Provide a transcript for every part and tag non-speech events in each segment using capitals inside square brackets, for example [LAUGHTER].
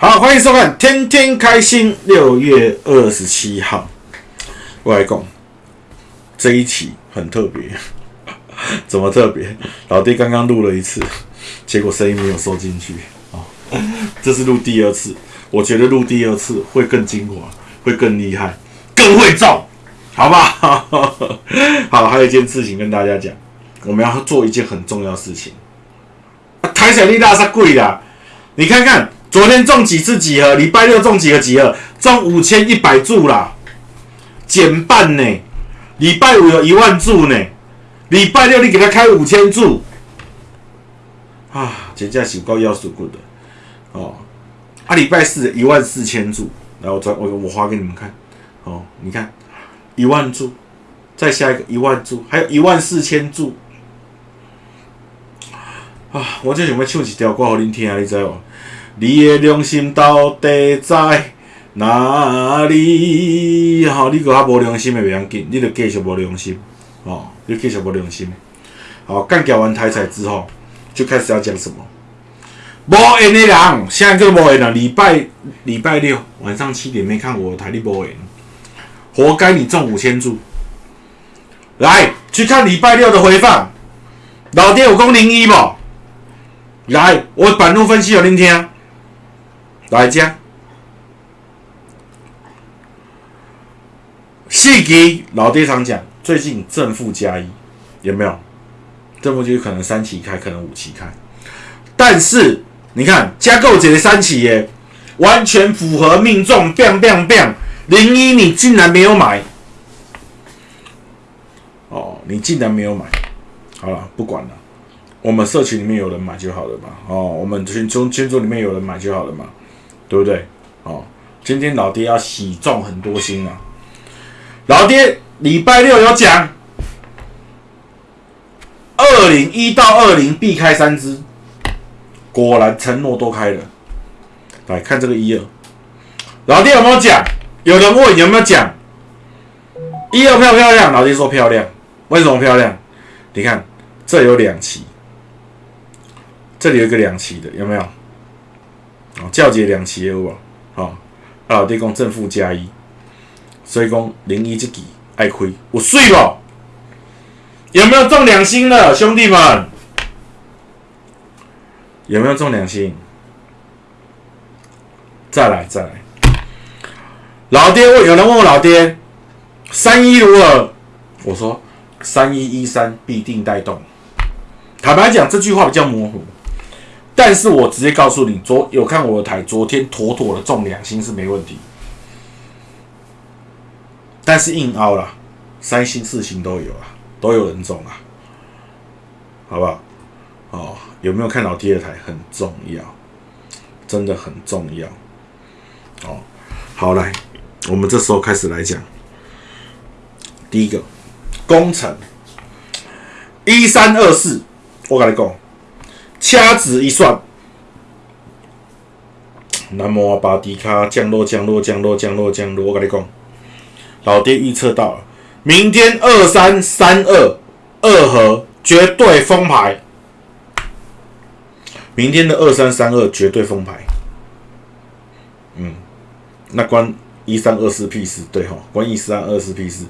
好，欢迎收看《天天开心》。六月二十七号，我来讲这一期很特别，[LAUGHS] 怎么特别？老爹刚刚录了一次，结果声音没有收进去啊。这是录第二次，我觉得录第二次会更精华，会更厉害，更会造，好不好？[LAUGHS] 好，还有一件事情跟大家讲，我们要做一件很重要的事情。台彩力大是贵的，你看看。昨天中几次几盒？礼拜六中几个几盒？中五千一百注啦，减半呢。礼拜五有一万注呢，礼拜六你给他开五千注，啊，这价是够要数过的哦。啊，礼拜四一万四千注，然后我我我画给你们看哦，你看一万注，再下一个一万注，还有一万四千注啊！我这想要唱一条歌给恁听啊，你知无？你的良心到底在哪里？吼，你个较无良心的袂要紧，你著继续无良心，哦，你继续无良心。好，干掉完台彩之后，就开始要讲什么？无缘的人，现在就无缘了。礼拜礼拜六晚上七点没看我台，你无缘，活该你中五千注。来，去看礼拜六的回放。老爹有讲零一不？来，我板路分析有恁听。来讲，细给老爹常讲，最近正负加一，有没有？正负就可能三期开，可能五期开。但是你看加购节的三期耶，完全符合命中，bang bang bang，零一你竟然没有买，哦，你竟然没有买，好了，不管了，我们社群里面有人买就好了嘛，哦，我们群群群组里面有人买就好了嘛。对不对？哦，今天老爹要喜中很多星啊！老爹礼拜六有讲，二零一到二零必开三支，果然承诺都开了。来看这个一二，老爹有没有讲？有人问有没有讲？一二漂不漂亮？老爹说漂亮。为什么漂亮？你看这有两期，这里有一个两期的，有没有？哦，教节两期有无？哦，老弟讲正负加一，所以讲零一这期爱亏，我睡不？有没有中两星的兄弟们？有没有中两星？再来再来，老爹问，有人问我老爹，三一如何？我说三一一三必定带动。坦白讲，这句话比较模糊。但是我直接告诉你，昨有看我的台，昨天妥妥的中两星是没问题。但是硬凹了，三星四星都有啊，都有人中啊，好不好？哦，有没有看到第二台很重要，真的很重要。哦，好来，我们这时候开始来讲，第一个工程一三二四，我跟你讲。掐指一算，南无阿巴迪卡降落降落降落降落降落。我跟你讲，老爹预测到了，明天二三三二二和绝对封牌。明天的二三三二绝对封牌。嗯，那关一三二四 P 四对哈，关一三二四 P 四。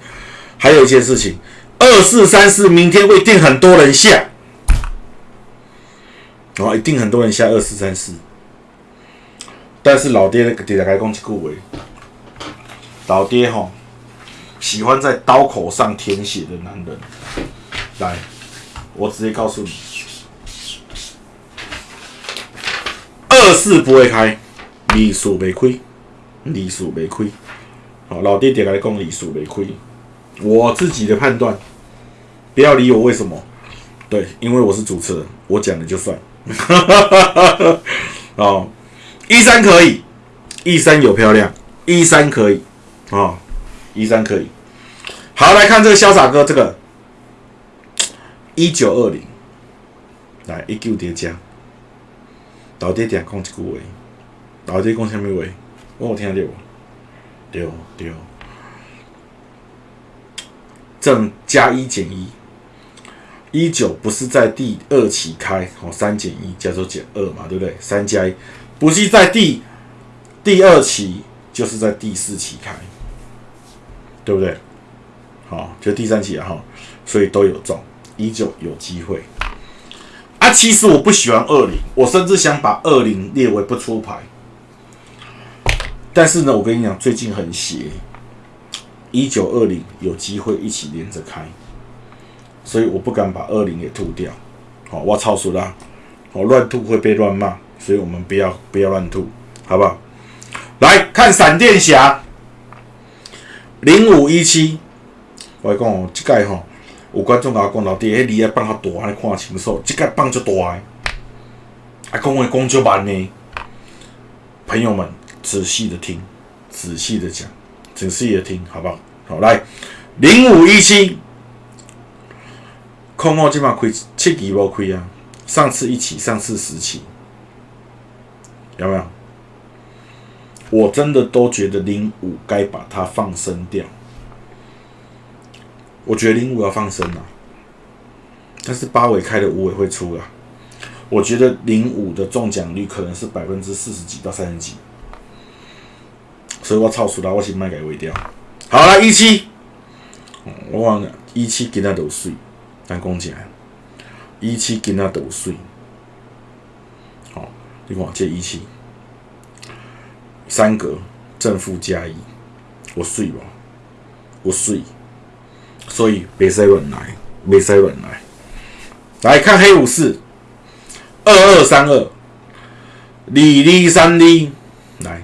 还有一件事情，二四三四明天会定很多人下。然后，一定很多人下二四三四，但是老爹那个底下开讲一句话，老爹吼喜欢在刀口上舔血的男人。来，我直接告诉你，二四不会开，利数没亏，利数没亏。好，老爹底下讲利数没亏，我自己的判断，不要理我为什么。对，因为我是主持人，我讲的就算。哈 [LAUGHS] 哦，一三可以，一三有漂亮，一三可以，哦，一三可以。好，来看这个潇洒哥，这个一九二零，来一九叠加，老爹点讲一句话，老爹讲什么话？我有听到？对对，正加一减一。一九不是在第二期开，哦，三减一加做减二嘛，对不对？三加一不是在第第二期就是在第四期开，对不对？好，就第三期哈，所以都有中，依旧有机会。啊，其实我不喜欢二零，我甚至想把二零列为不出牌。但是呢，我跟你讲，最近很邪，一九二零有机会一起连着开，所以我不敢把二零给吐掉。好，我操熟啦，好乱吐会被乱骂，所以我们不要不要乱吐，好不好？来看闪电侠零五一七，我讲哦，这届吼。有观众甲我讲，老弟，迄梨啊放较大，安尼看清楚，即个放足大诶，啊，讲话讲足慢呢。朋友们，仔细的听，仔细的讲，仔细的听，好不好？好，来，零五一七，空号即码开七期无开啊，上次一起，上次十期，有没有？我真的都觉得零五该把它放生掉。我觉得零五要放生了，但是八尾开的五尾会出啊。我觉得零五的中奖率可能是百分之四十几到三十几，所以我超出了，我先卖给尾掉。好了，一七，我忘了一七给他都税，但讲起来，一七给他都税。好，你看这一七，三格正负加一，我税吧，我税。所以别塞乱来，别塞乱来。来看黑武士，二二三二，李李三李，来，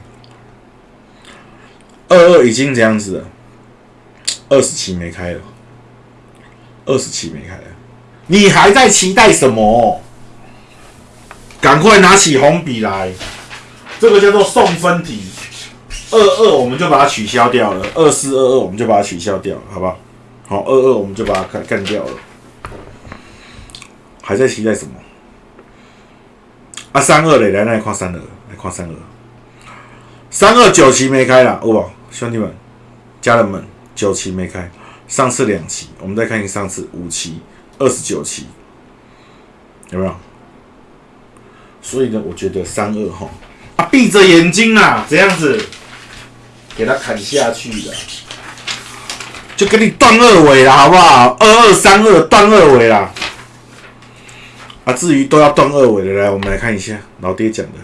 二二已经这样子了，二十期没开了，二十期没开了，你还在期待什么？赶快拿起红笔来，这个叫做送分题，二二我们就把它取消掉了，二四二二我们就把它取消掉了，好吧好？二二我们就把它干干掉了。还在期待什么？啊，三二嘞，来来看三二，来看三二。三二九期没开了，哦，兄弟们、家人们，九期没开，上次两期，我们再看一下上次五期，二十九期，有没有？所以呢，我觉得三二哈，啊，闭着眼睛啊，这样子给他砍下去的。就给你断二尾了，好不好？二二三二断二尾啦。啊，至于都要断二尾的，来，我们来看一下老爹讲的。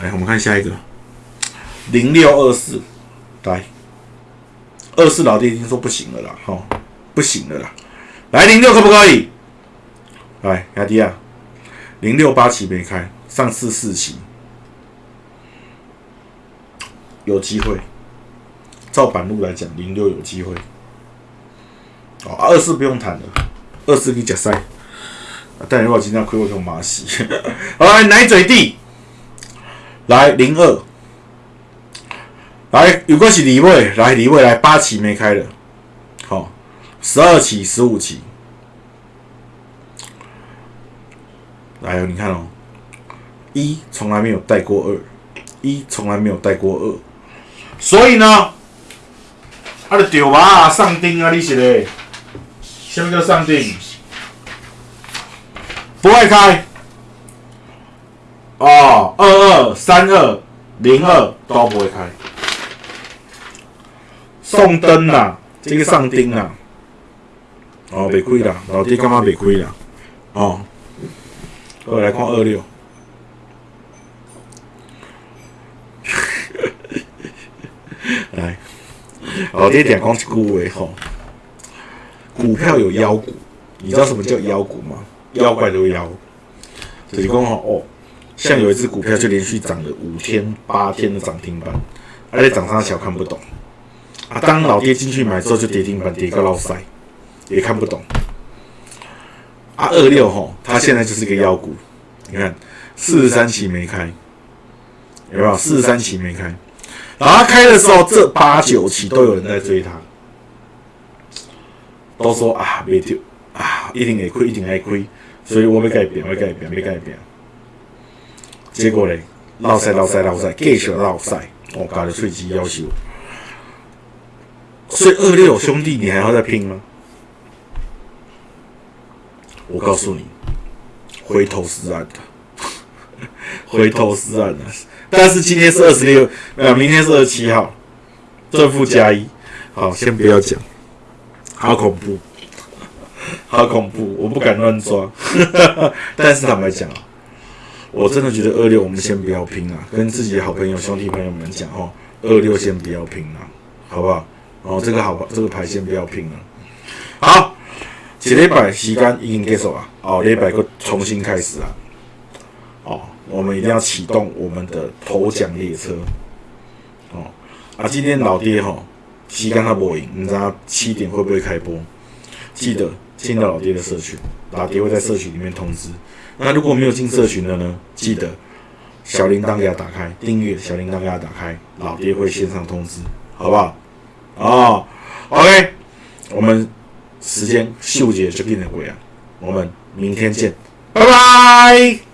来，我们看下一个，零六二四，来，二四老爹已经说不行了啦，哈，不行了啦。来，零六可不可以？来，亚迪啊，零六八期没开，上次四期，有机会。照板路来讲，零六有机会。哦，二四不用谈了，二四可以假塞。但如果今天亏我用马戏，[LAUGHS] 好来奶嘴地，来零二，来有关系李卫，来李卫来八期没开的，好，十二期、十五期，来你看哦，一从来没有带过二，一从来没有带过二，所以呢。啊，就钓吧，上钉啊！你是嘞？什么叫上钉？不会开。哦，二二三二零二都不会开。送灯啦，这个上钉啦。哦，没亏啦，老弟干嘛没亏啦？哦，我来看二六。来。[LAUGHS] 老爹点讲一句话吼，股票有妖股，你知道什么叫妖股吗？妖怪都妖，就是讲吼哦，像有一只股票就连续涨了五天八天的涨停板，而且涨上小看不懂啊。当老爹进去买之后就跌停板跌个老塞，也看不懂。啊二六吼，它现在就是个妖股，你看四十三期没开，有没有？四十三期没开。然后开的时候，这八九期都有人在追他，都说啊，没丢啊，一定会亏，一定会亏，所以我要改变，我要改变，要改变。结果嘞，老赛老赛老赛，继续老赛，我搞的最极要求。所以二六兄弟，你还要再拼吗？我告诉你，回头是岸的，[LAUGHS] 回头是岸的。但是今天是二十六，呃，明天是二十七号，正负加一。好，先不要讲，好恐怖，好恐怖，我不敢乱抓。[LAUGHS] 但是坦白讲啊，我真的觉得二六我们先不要拼啊，跟自己的好朋友、兄弟朋友们讲哦，二六先不要拼了，好不好？哦，这个好，这个牌先不要拼了。好，一礼拜时间已经结束啊，哦，礼拜个重新开始啊。哦，我们一定要启动我们的头奖列车。哦，啊，今天老爹哈。时间他播赢，你知道七点会不会开播？记得进到老爹的社群，老爹会在社群里面通知。那如果没有进社群的呢？记得小铃铛给他打开，订阅小铃铛给他打开，老爹会线上通知，好不好？哦，OK，我们时间秀姐就变得鬼啊，我们明天见，拜拜。